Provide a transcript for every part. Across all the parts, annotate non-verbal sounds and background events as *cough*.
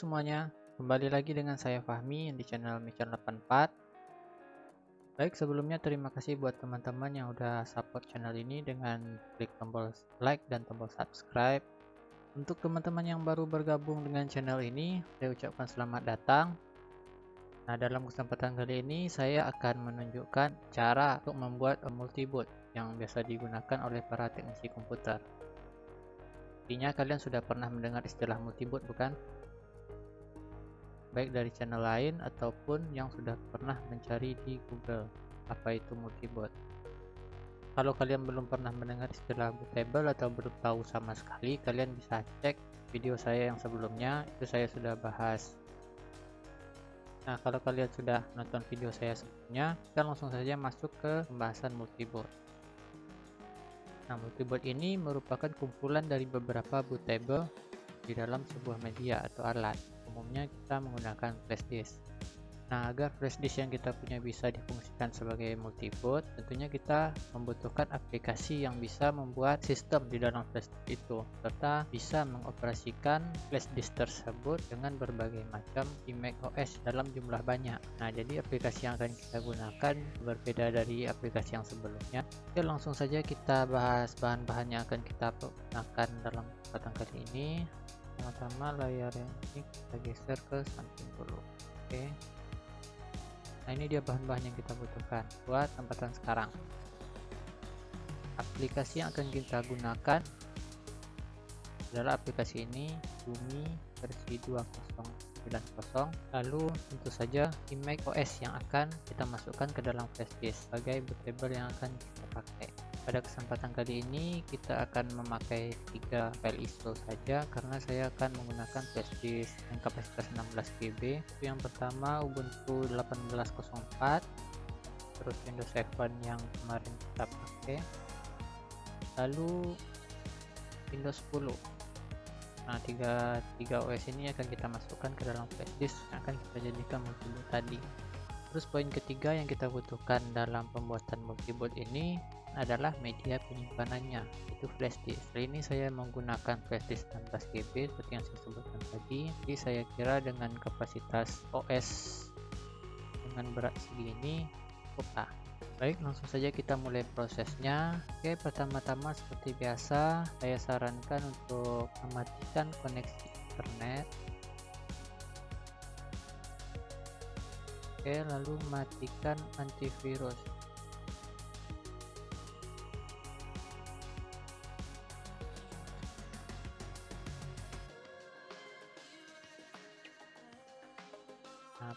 Semuanya, kembali lagi dengan saya Fahmi di channel Mission 84 Baik sebelumnya terima kasih buat teman-teman yang udah support channel ini dengan klik tombol like dan tombol subscribe. Untuk teman-teman yang baru bergabung dengan channel ini, saya ucapkan selamat datang. Nah dalam kesempatan kali ini saya akan menunjukkan cara untuk membuat multiboot yang biasa digunakan oleh para teknisi komputer. Intinya kalian sudah pernah mendengar istilah multiboot bukan? Baik dari channel lain ataupun yang sudah pernah mencari di Google apa itu multibot. Kalau kalian belum pernah mendengar istilah bootable atau belum tahu sama sekali, kalian bisa cek video saya yang sebelumnya, itu saya sudah bahas. Nah, kalau kalian sudah nonton video saya sebelumnya, kita langsung saja masuk ke pembahasan multibot. Nah, multibot ini merupakan kumpulan dari beberapa bootable di dalam sebuah media atau alat umumnya kita menggunakan flash disk Nah, agar flash disk yang kita punya bisa difungsikan sebagai multiboot, tentunya kita membutuhkan aplikasi yang bisa membuat sistem di dalam flash disk itu, serta bisa mengoperasikan flash disk tersebut dengan berbagai macam Mac OS dalam jumlah banyak. Nah, jadi aplikasi yang akan kita gunakan berbeda dari aplikasi yang sebelumnya. Oke, langsung saja kita bahas bahan-bahan yang akan kita gunakan dalam kesempatan kali ini pertama layar yang ini kita geser ke samping dulu. Oke. Nah ini dia bahan-bahan yang kita butuhkan buat tempatan sekarang. Aplikasi yang akan kita gunakan adalah aplikasi ini Bumi versi 2090 lalu tentu saja iMac OS yang akan kita masukkan ke dalam flash disk sebagai bootable yang akan kita pakai pada kesempatan kali ini kita akan memakai tiga file ISO saja karena saya akan menggunakan flash disk yang kapasitas 16 GB. Yang pertama Ubuntu 18.04 terus Windows 7 yang kemarin kita pakai. Lalu Windows 10. Nah, tiga, tiga OS ini akan kita masukkan ke dalam flash disk yang akan kita jadikan multiboot tadi. Terus poin ketiga yang kita butuhkan dalam pembuatan multiboot ini adalah media penyimpanannya itu flash disk. Kali ini saya menggunakan flash disk 16 GB seperti yang saya sebutkan tadi. Jadi saya kira dengan kapasitas OS dengan berat segini cukup baik langsung saja kita mulai prosesnya. Oke pertama-tama seperti biasa saya sarankan untuk mematikan koneksi internet. Oke lalu matikan antivirus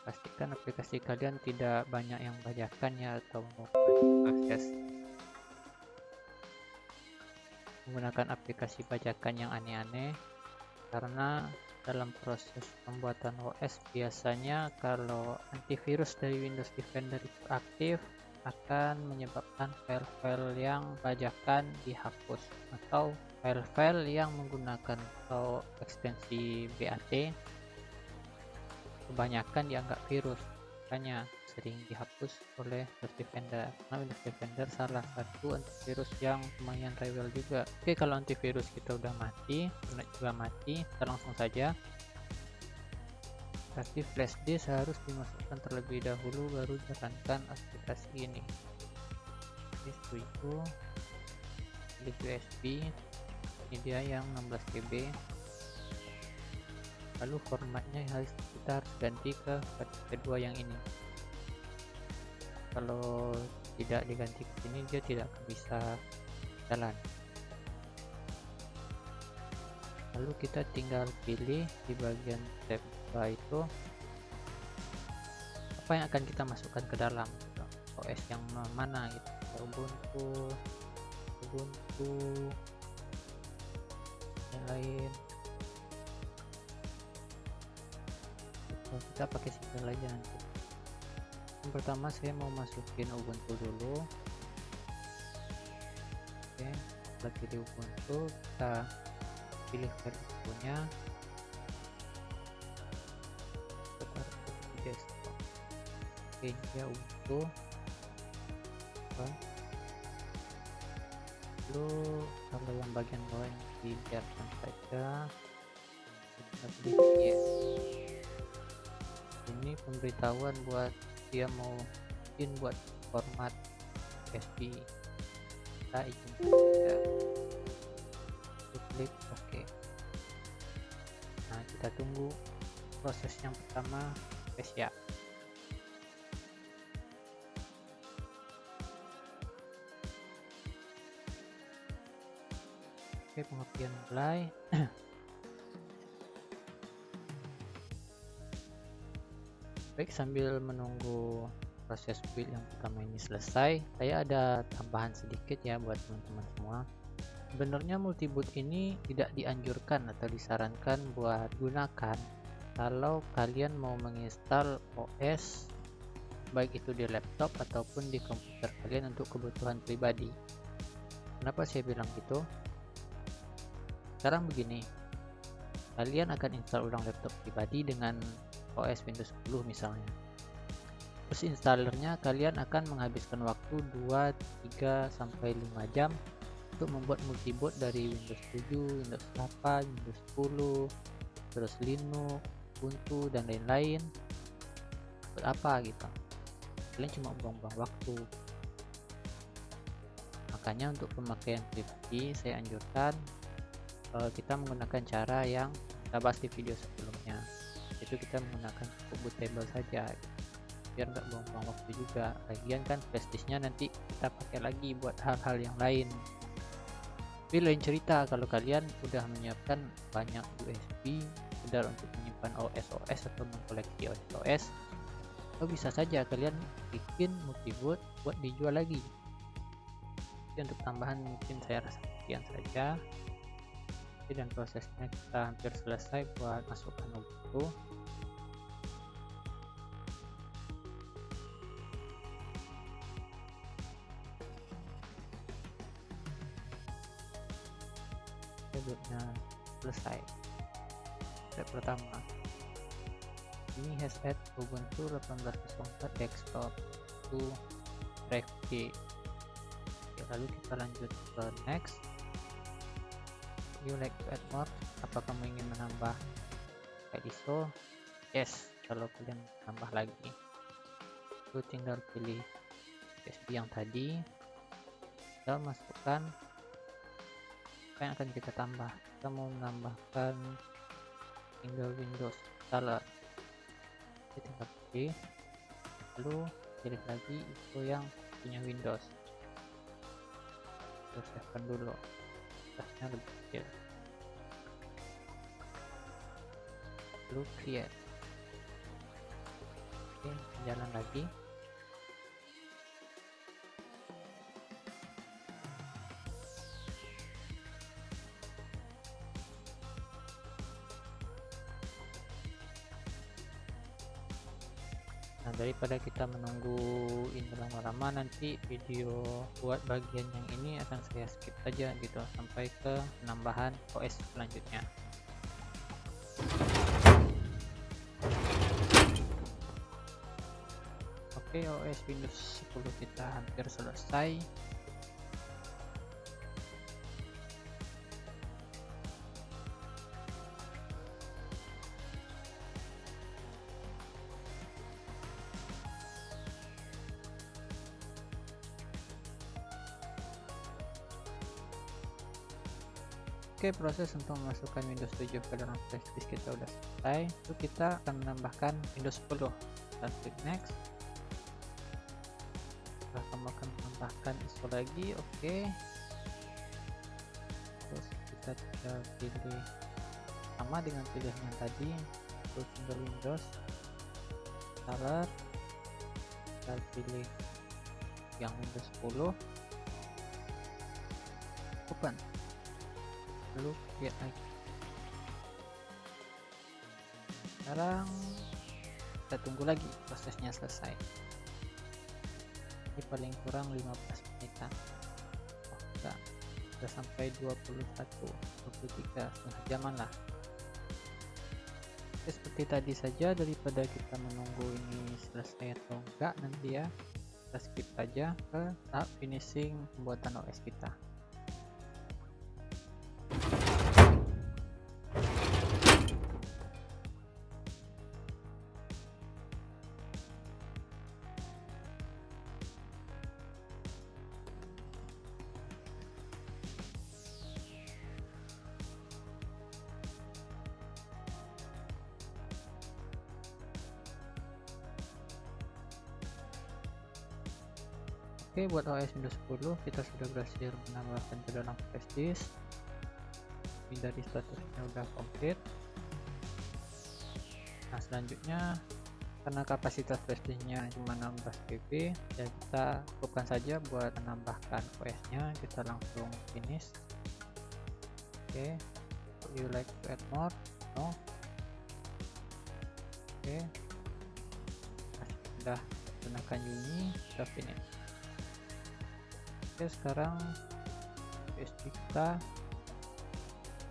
pastikan aplikasi kalian tidak banyak yang bajakan ya atau akses menggunakan aplikasi bajakan yang aneh-aneh. Karena dalam proses pembuatan OS biasanya kalau antivirus dari Windows Defender itu aktif akan menyebabkan file-file yang bajakan dihapus atau file-file yang menggunakan atau ekstensi BAT kebanyakan dianggap virus. Makanya sering dihapus oleh Windows Defender. Karena Windows Defender salah satu antivirus yang lumayan rewel juga. Oke kalau antivirus kita udah mati internet juga mati kita langsung saja. Tapi flash disk harus dimasukkan terlebih dahulu baru jalankan aplikasi ini. Itu itu USB ini dia yang 16 GB lalu formatnya harus ganti ke kedua yang ini. Kalau tidak diganti ke sini dia tidak bisa jalan. Lalu kita tinggal pilih di bagian tab itu apa yang akan kita masukkan ke dalam OS yang mana gitu. Ubuntu Ubuntu yang lain kita pakai single aja nanti. Yang pertama saya mau masukin Ubuntu dulu. Oke kita pilih Ubuntu kita pilih file nya di desktop oke dia Ubuntu. Lalu kalau yang bagian bawah ini dibiarkan saja kita pilih yes ini pemberitahuan buat dia mau izin buat format USB kita izinkan ya. klik OK nah kita tunggu proses yang pertama ya Oke, pengertian mulai. *clears throat* Baik, sambil menunggu proses build yang pertama ini selesai, saya ada tambahan sedikit ya buat teman-teman semua. Sebenarnya multiboot ini tidak dianjurkan atau disarankan buat gunakan kalau kalian mau menginstal OS baik itu di laptop ataupun di komputer kalian untuk kebutuhan pribadi. Kenapa saya bilang gitu? sekarang begini kalian akan install ulang laptop pribadi dengan OS Windows 10 misalnya. Terus installernya kalian akan menghabiskan waktu 2 3 sampai 5 jam untuk membuat multiboot dari Windows 7 Windows 8 Windows 10 terus Linux Ubuntu dan lain-lain. Buat apa gitu? Kalian cuma buang-buang waktu. Makanya untuk pemakaian pribadi saya anjurkan uh, kita menggunakan cara yang kita bahas di video sebelumnya itu kita menggunakan cukup bootable saja biar nggak buang-buang waktu juga. Lagian kan flashdisknya nanti kita pakai lagi buat hal-hal yang lain. Tapi lain cerita kalau kalian udah menyiapkan banyak USB sekedar untuk menyimpan OS-OS atau mengkoleksi OS-OS atau bisa saja kalian bikin multiboot buat dijual lagi. Jadi untuk tambahan mungkin saya rasa sekian saja. Dan prosesnya kita hampir selesai buat masukkan Ubuntu step pertama. Ini has add Ubuntu 18.04 desktop to drive K lalu kita lanjut ke next. You like to add more? Apa kamu ingin menambah? ISO? Yes kalau kalian tambah lagi. Itu tinggal pilih USB yang tadi. Kita masukkan apa yang akan kita tambah? Kita mau menambahkan tinggal Windows. Installer kita tinggal pilih. Lalu pilih lagi itu yang punya Windows. Terus save dulu. Atasnya lebih kecil. Lalu create oke jalan lagi daripada kita menunggu ini lama-lama nanti video buat bagian yang ini akan saya skip aja gitu sampai ke penambahan OS selanjutnya. Oke OS Windows 10 kita hampir selesai Oke proses untuk memasukkan Windows 7 ke dalam flash disk kita udah selesai. Itu kita akan menambahkan Windows 10 kita klik next. Setelah kamu akan menambahkan ISO lagi oke. Okay. terus kita tinggal pilih sama dengan pilihan yang tadi terus tinggal Windows. Installer kita pilih yang Windows 10 open lalu lihat lagi. Sekarang kita tunggu lagi prosesnya selesai. Ini paling kurang 15 menitan. Oh enggak. Sudah sampai 21 23 setengah jaman lah. Oke, seperti tadi saja daripada kita menunggu ini selesai atau enggak nanti ya kita skip aja ke tahap finishing pembuatan OS kita Oke buat OS Windows 10 kita sudah berhasil menambahkan ke dalam flash disk. Ini dari statusnya udah komplit. Nah selanjutnya karena kapasitas flash disknya cuma 16 GB ya kita cukupkan saja buat menambahkan OS nya kita langsung finish. Oke okay. you like to add more? No. Oke. Okay. sudah gunakan Yuni kita finish oke sekarang USB kita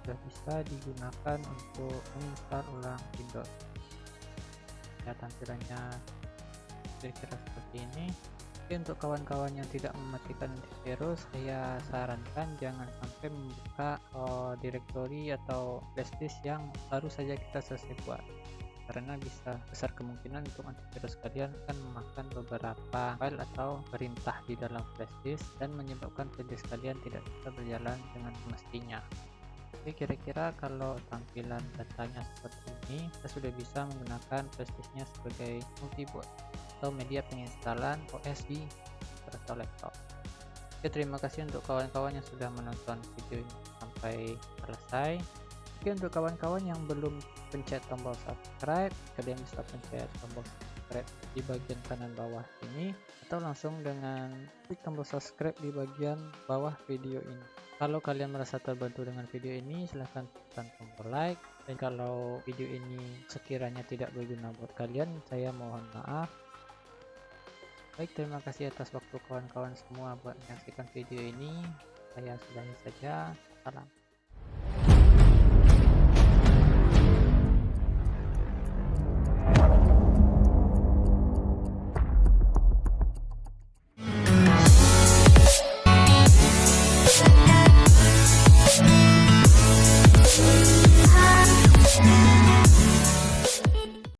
sudah bisa digunakan untuk menginstal ulang Windows. Ya tampilannya kira-kira seperti ini. Oke, untuk kawan-kawan yang tidak mematikan antivirus saya sarankan jangan sampai membuka oh, directory atau flash disk yang baru saja kita selesai buat karena bisa besar kemungkinan untuk antivirus kalian akan memakan beberapa file atau perintah di dalam flash disk dan menyebabkan flash disk kalian tidak bisa berjalan dengan semestinya. Oke kira-kira kalau tampilan datanya seperti ini kita sudah bisa menggunakan flash disknya sebagai multiboot atau media penginstalan OS di atau laptop. Oke terima kasih untuk kawan-kawan yang sudah menonton video ini sampai selesai. Oke untuk kawan-kawan yang belum pencet tombol subscribe kalian bisa pencet tombol subscribe di bagian kanan bawah ini atau langsung dengan klik tombol subscribe di bagian bawah video ini. Kalau kalian merasa terbantu dengan video ini silahkan tekan tombol like. Dan kalau video ini sekiranya tidak berguna buat kalian saya mohon maaf. Baik terima kasih atas waktu kawan-kawan semua buat menyaksikan video ini. Saya sudahi saja. Salam